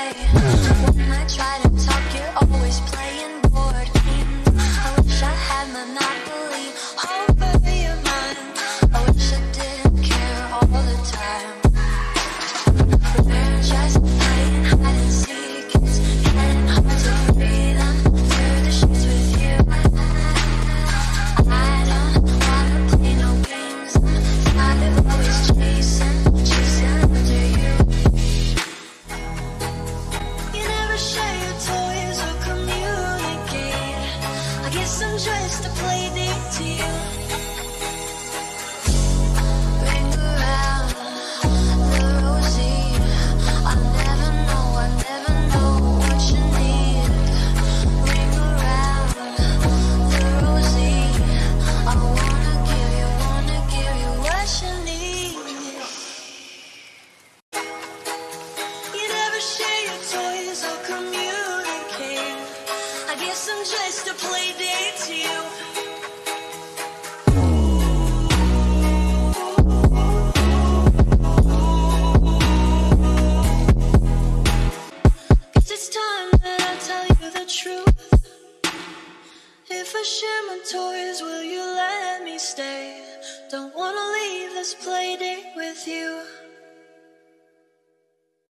way. I try to to play deep to you guess I'm just a play date to you. If I share my toys, will you let me stay? Don't wanna leave this playdate with you.